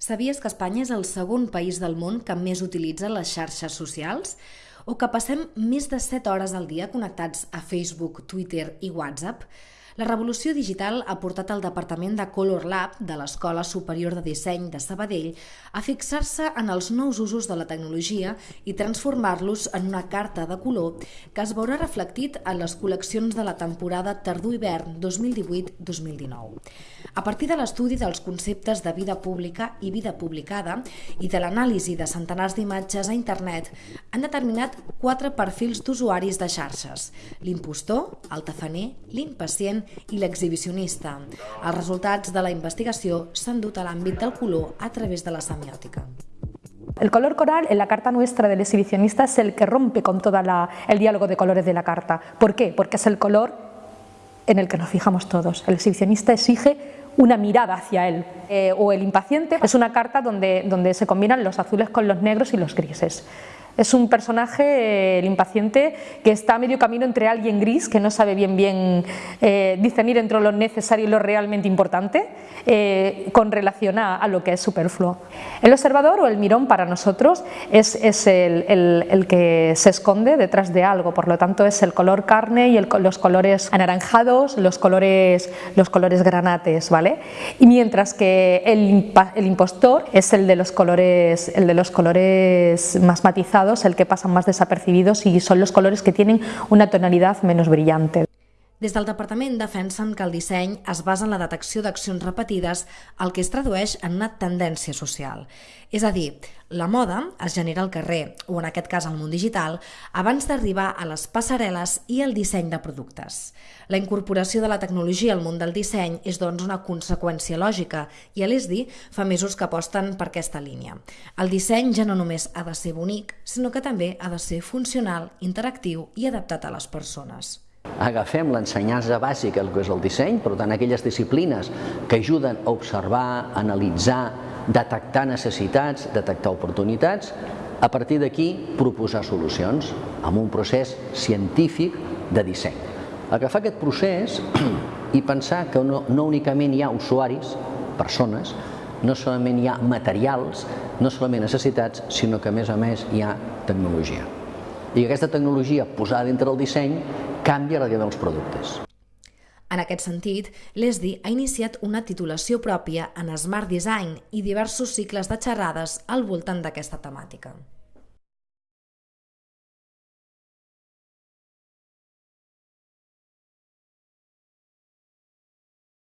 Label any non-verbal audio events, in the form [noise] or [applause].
Sabies que Espanya és el segon país del món que més utilitza les xarxes socials? O que passem més de 7 hores al dia connectats a Facebook, Twitter i WhatsApp? La revolució digital ha portat el Departament de Color Lab de l'Escola Superior de Disseny de Sabadell a fixar-se en els nous usos de la tecnologia i transformar-los en una carta de color que es veurà reflectit en les col·leccions de la temporada tardor-hivern 2018-2019. A partir de l'estudi dels conceptes de vida pública i vida publicada i de l'anàlisi de centenars d'imatges a internet, han determinat quatre perfils d'usuaris de xarxes. L'impostor, el tafaner, l'impacient i l'exhibicionista. Els resultats de la investigació s'han dut a l'àmbit del color a través de la semiòtica. El color coral en la carta nuestra del exhibicionista es el que rompe con todo el diálogo de colores de la carta. ¿Por qué? Porque es el color en el que nos fijamos todos. El exhibicionista exige una mirada hacia él. Eh, o el impaciente es una carta donde, donde se combinan los azules con los negros y los grises. Es un personaje, el impaciente, que está a medio camino entre alguien gris, que no sabe bien bien eh, discernir entre lo necesario y lo realmente importante, eh, con relación a, lo que es superfluo. El observador o el mirón para nosotros es, el, que se esconde detrás de algo, por lo tanto es el color carne y los colores anaranjados, los colores, los colores granates, ¿vale? Y mientras que el impostor es el de los colores, el de los colores más matizados el que pasan más desapercibidos y son los colores que tienen una tonalidad menos brillante. Des del departament defensen que el disseny es basa en la detecció d'accions repetides, el que es tradueix en una tendència social. És a dir, la moda es genera al carrer, o en aquest cas al món digital, abans d'arribar a les passarel·les i el disseny de productes. La incorporació de la tecnologia al món del disseny és doncs una conseqüència lògica i a l'ESDI fa mesos que aposten per aquesta línia. El disseny ja no només ha de ser bonic, sinó que també ha de ser funcional, interactiu i adaptat a les persones agafem l'ensenyança bàsica, el que és el disseny, per tant, aquelles disciplines que ajuden a observar, analitzar, detectar necessitats, detectar oportunitats, a partir d'aquí proposar solucions amb un procés científic de disseny. Agafar aquest procés [clears throat] i pensar que no, no únicament hi ha usuaris, persones, no solament hi ha materials, no solament necessitats, sinó que a més a més hi ha tecnologia. I aquesta tecnologia posada dintre del disseny canvia vida dels productes. En aquest sentit, l'ESDI ha iniciat una titulació pròpia en Smart Design i diversos cicles de xerrades al voltant d'aquesta temàtica.